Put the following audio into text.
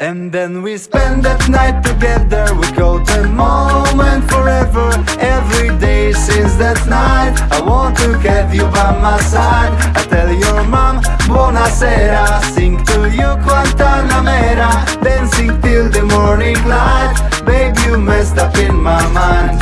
And then we spend that night together We call the moment forever. Every day since that night I want to have you by my side. I tell your mom, buonasera Sing to you Guantanamera Dancing till the morning light. Babe, you messed up in my mind.